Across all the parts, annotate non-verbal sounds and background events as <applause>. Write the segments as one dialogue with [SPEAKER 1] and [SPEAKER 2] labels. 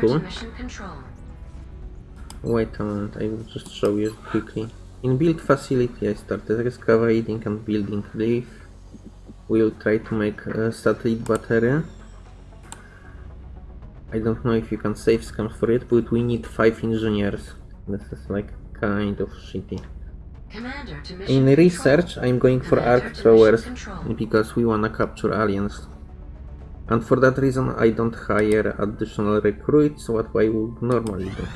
[SPEAKER 1] Cool. Wait a moment, I will just show you quickly. In build facility I started excavating and building reef. We'll try to make a satellite battery. I don't know if you can save scans for it, but we need 5 engineers. This is like kind of shitty. In research I'm going for arc throwers because we wanna capture aliens. And for that reason I don't hire additional recruits, what I would normally do.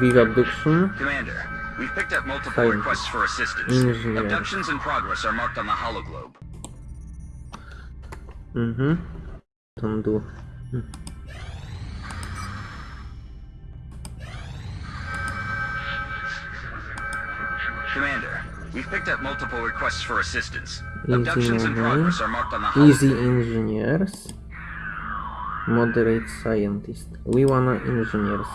[SPEAKER 1] Big abduction.
[SPEAKER 2] Commander, we've picked up multiple requests for assistance.
[SPEAKER 1] Engineer.
[SPEAKER 2] Abductions in progress are marked on the hologlobe.
[SPEAKER 1] Mm-hmm. Don't do. Hmm.
[SPEAKER 2] We've picked up multiple requests for assistance.
[SPEAKER 1] Easy
[SPEAKER 2] Abductions in progress are marked on the hologlobe.
[SPEAKER 1] Easy engineers. Moderate scientist. We wanna engineers.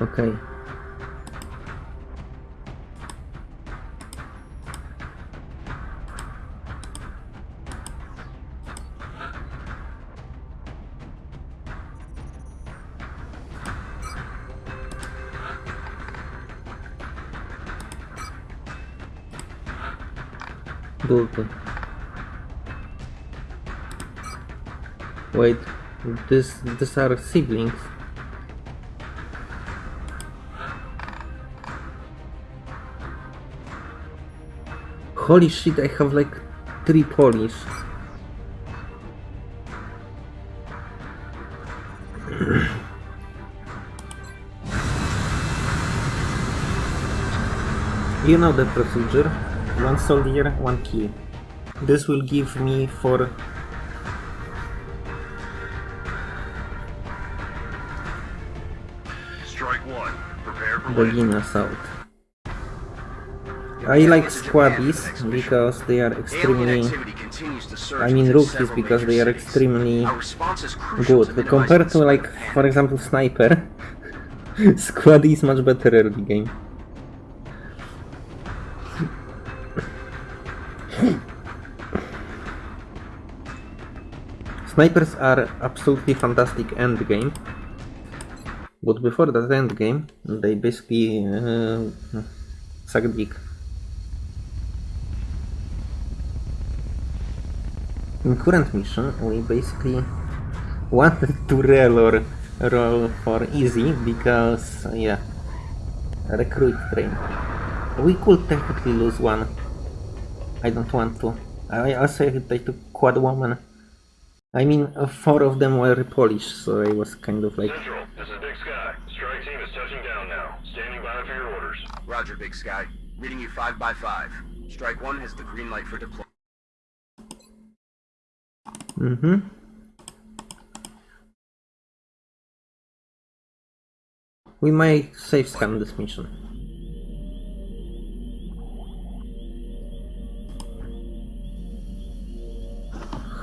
[SPEAKER 1] Okay. Wait, this these are siblings. Holy shit, I have like three Polish. <clears throat> You know the procedure. One soldier, one key. This will give me for
[SPEAKER 2] Strike one. Prepare for
[SPEAKER 1] beginners out. I like squaddies because they are extremely
[SPEAKER 2] activity continues to surge
[SPEAKER 1] I mean rookies because they are extremely
[SPEAKER 2] Our response is crucial
[SPEAKER 1] good. Compared to like for example sniper, <laughs> squaddy is much better early game. Snipers are absolutely fantastic end game. But before that end game, they basically uh, suck dick. In current mission, we basically wanted <laughs> to roll, roll for easy because, yeah, recruit train. We could technically lose one. I don't want to. I also I took quad woman. I mean, uh, four of them were Polish, so I was kind of like,
[SPEAKER 3] Central, this is Big Sky. Strike team is touching down now. Standing by for your orders.
[SPEAKER 2] Roger, Big Sky. Reading you 5 by 5 Strike one has the green light for deployment.
[SPEAKER 1] mm-hmm. We may save scan this mission.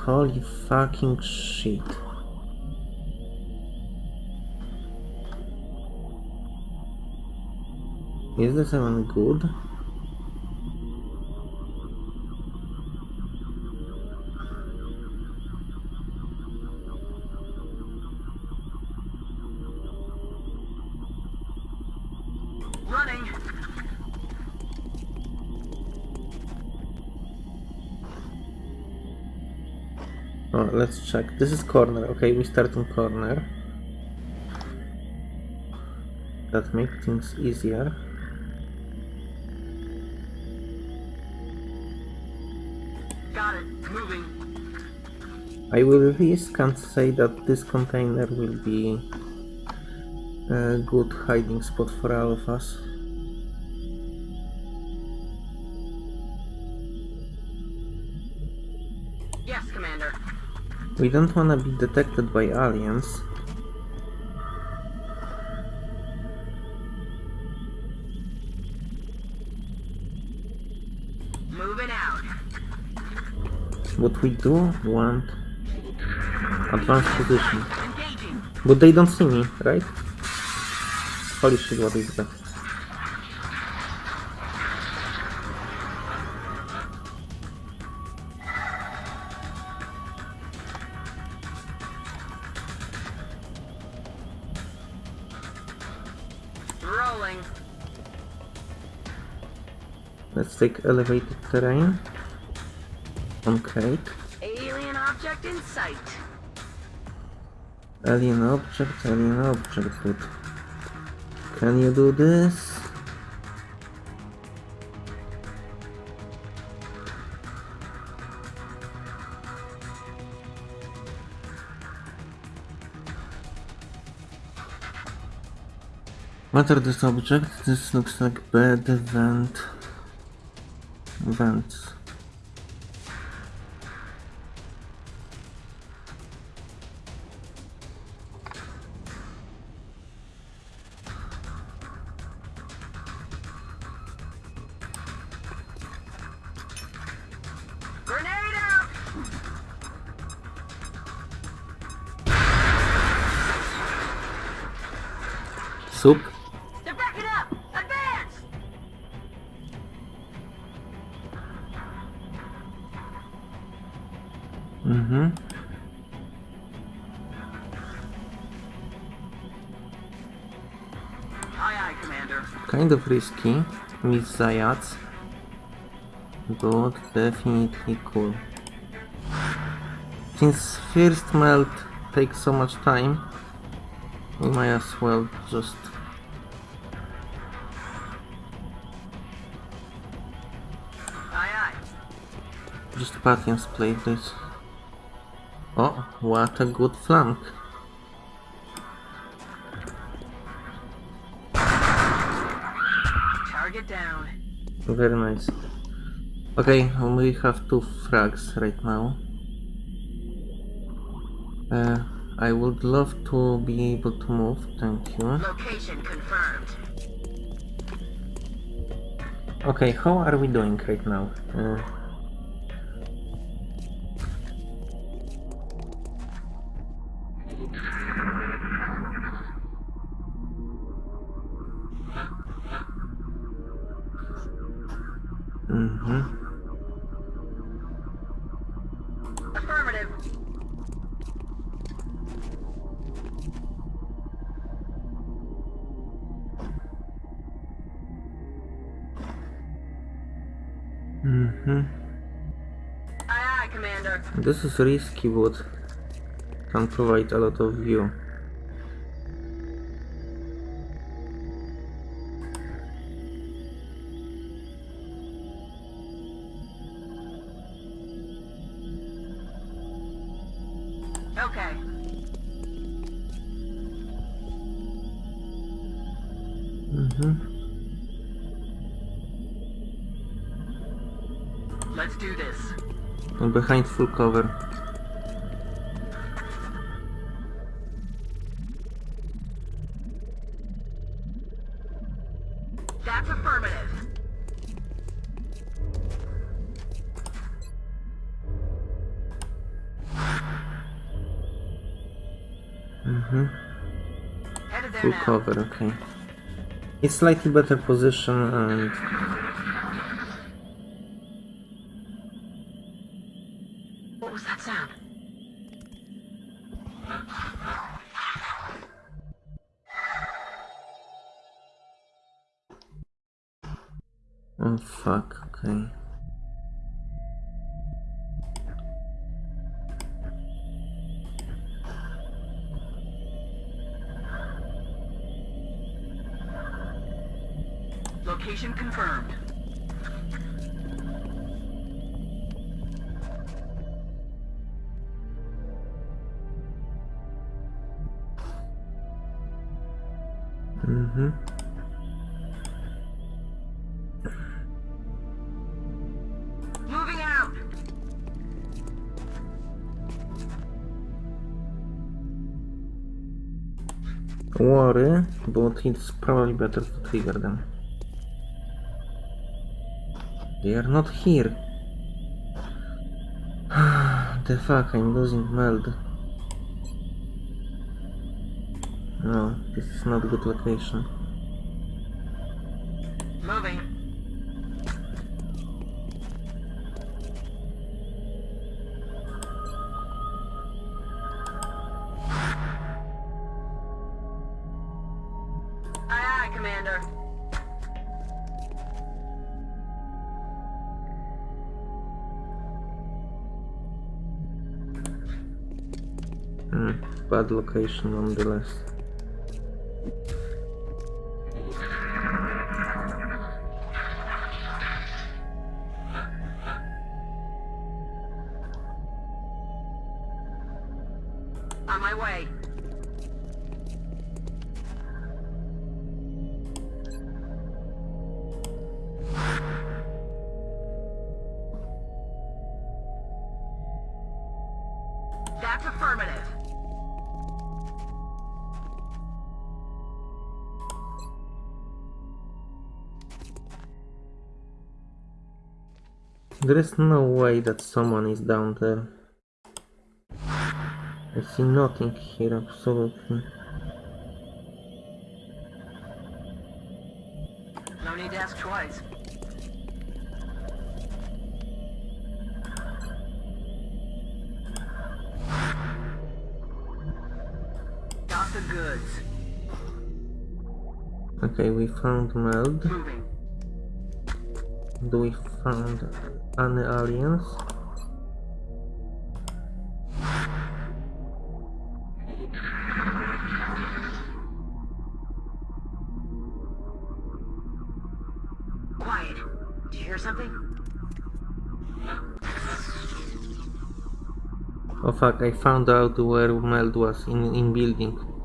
[SPEAKER 1] Holy fucking shit. Is this even good? Oh, let's check. This is corner. Okay, we start in corner. That makes things easier.
[SPEAKER 2] Got it. Moving.
[SPEAKER 1] I will risk and say that this container will be a good hiding spot for all of us.
[SPEAKER 4] Yes, Commander.
[SPEAKER 1] We don't want to be detected by aliens.
[SPEAKER 4] Moving out.
[SPEAKER 1] What we do want advanced position. But they don't see me, right? Holy shit, what is that?
[SPEAKER 4] Rolling.
[SPEAKER 1] Let's take elevated terrain. Okay.
[SPEAKER 4] Alien object in sight.
[SPEAKER 1] Alien object, alien object. Good. Can you do this? What are these objects? This looks like bed vent vents. Mm-hmm.
[SPEAKER 4] Aye, aye, Commander.
[SPEAKER 1] Kind of risky with Zayats, but definitely cool. Since first meld takes so much time, we might as well just just patience play this. Oh, what a good flank.
[SPEAKER 4] Target down.
[SPEAKER 1] Very nice. Okay, we have two frags right now. Uh, I would love to be able to move, thank you.
[SPEAKER 4] Location confirmed.
[SPEAKER 1] Okay, how are we doing right now? Uh, mm-hmm.
[SPEAKER 4] Affirmative.
[SPEAKER 1] Mm-hmm. This is risky, but can provide a lot of view.
[SPEAKER 4] Okay.
[SPEAKER 1] Mm-hmm.
[SPEAKER 4] Let's do this.
[SPEAKER 1] And behind full cover. Mm-hmm. Full cover, okay. It's slightly better position and
[SPEAKER 4] Location confirmed.
[SPEAKER 1] Mm-hmm.
[SPEAKER 4] Moving out.
[SPEAKER 1] Worry, but it's probably better to trigger them. They are not here. <sighs> the fuck, I'm losing meld. No, this is not good location. Hmm, bad location nonetheless.
[SPEAKER 4] On my way. That's affirmative.
[SPEAKER 1] There is no way that someone is down there. I see nothing here, absolutely.
[SPEAKER 4] No need to ask twice. Got the goods.
[SPEAKER 1] Okay, we found Meld.
[SPEAKER 4] Moving.
[SPEAKER 1] Do we found any aliens?
[SPEAKER 4] Quiet. Do you hear something?
[SPEAKER 1] Oh fuck, I found out where Meld was, in, in building.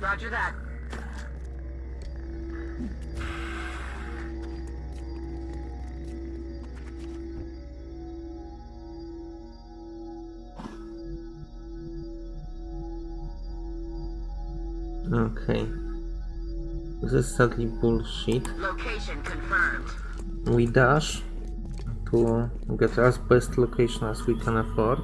[SPEAKER 4] Roger that.
[SPEAKER 1] Okay. This is sadly bullshit.
[SPEAKER 4] Location confirmed.
[SPEAKER 1] We dash to get as best location as we can afford.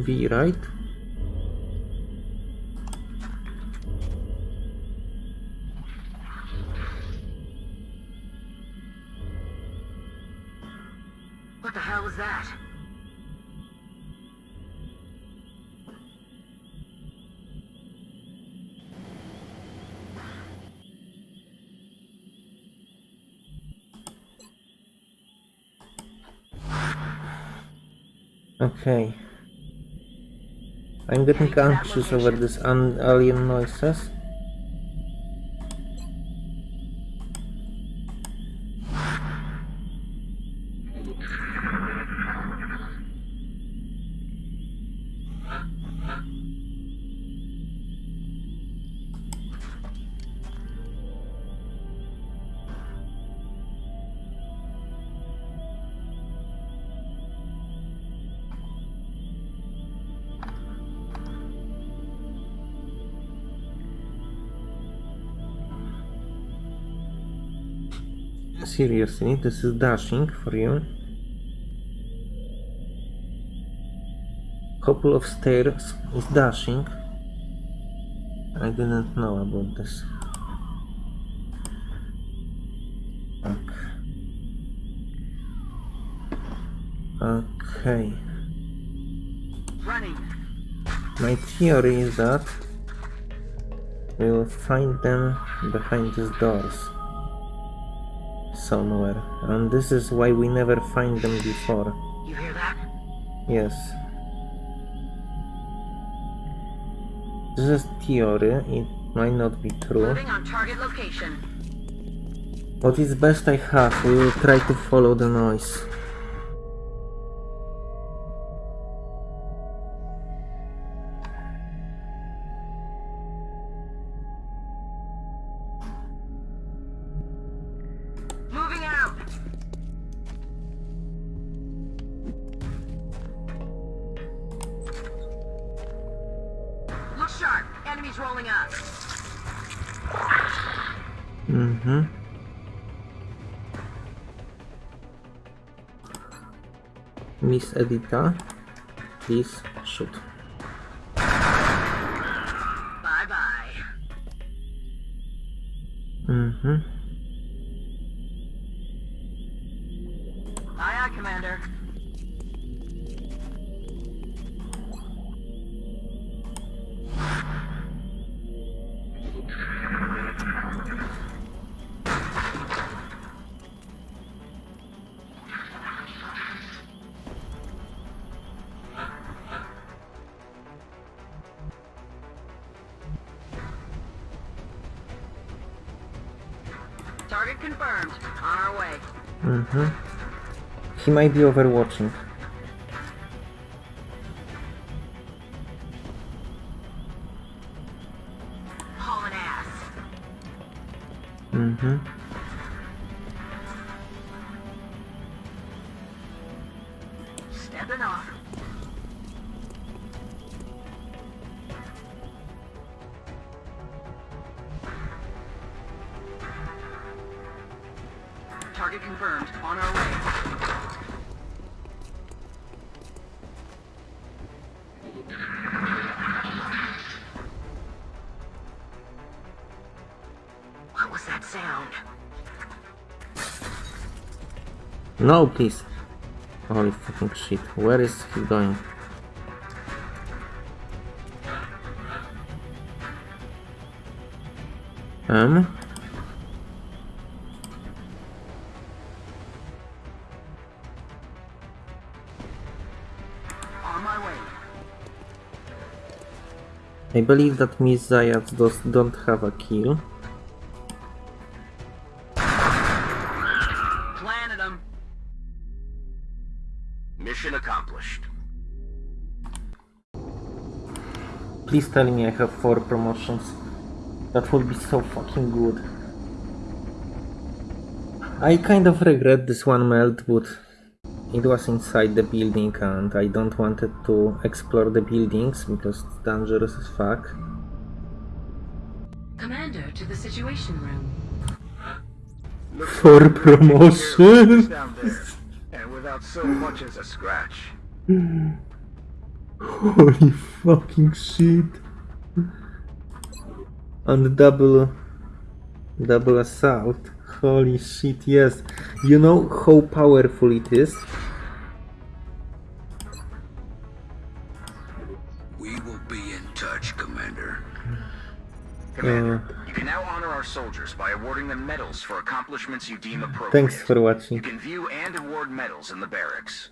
[SPEAKER 1] V right?
[SPEAKER 4] What the hell was that?
[SPEAKER 1] Okay. I'm getting anxious over this alien noises. Seriously, this is dashing for you. Couple of stairs is dashing. I didn't know about this. Okay.
[SPEAKER 4] Running.
[SPEAKER 1] My theory is that we'll find them behind these doors somewhere, and this is why we never find them before.
[SPEAKER 4] You hear that?
[SPEAKER 1] Yes. This is theory, it might not be true.
[SPEAKER 4] Moving on target location.
[SPEAKER 1] What is best I have, we will try to follow the noise.
[SPEAKER 4] Sharp. Enemies rolling up.
[SPEAKER 1] Mm-hmm. Miss Edita, please shoot.
[SPEAKER 4] Bye bye.
[SPEAKER 1] Mm-hmm.
[SPEAKER 4] Aye, aye, Commander.
[SPEAKER 1] Mm-hmm. He might be overwatching. No, please. Holy fucking shit. Where is he going? Um?
[SPEAKER 4] On my way.
[SPEAKER 1] I believe that Miss Zayat does, don't have a kill. Please tell me I have four promotions. That would be so fucking good. I kind of regret this one meld, but it was inside the building and I don't wanted to explore the buildings because it's dangerous as fuck.
[SPEAKER 5] Commander to the Situation Room.
[SPEAKER 1] For promotion!
[SPEAKER 2] And without so much as a scratch. <laughs>
[SPEAKER 1] Holy fucking shit. And double double assault. Holy shit, yes. You know how powerful it is?
[SPEAKER 6] We will be in touch, Commander.
[SPEAKER 2] Commander,
[SPEAKER 1] Uh.
[SPEAKER 2] you can now honor our soldiers by awarding them medals for accomplishments you deem appropriate.
[SPEAKER 1] Thanks for watching.
[SPEAKER 2] You
[SPEAKER 1] watching.
[SPEAKER 2] can view and award medals in the barracks.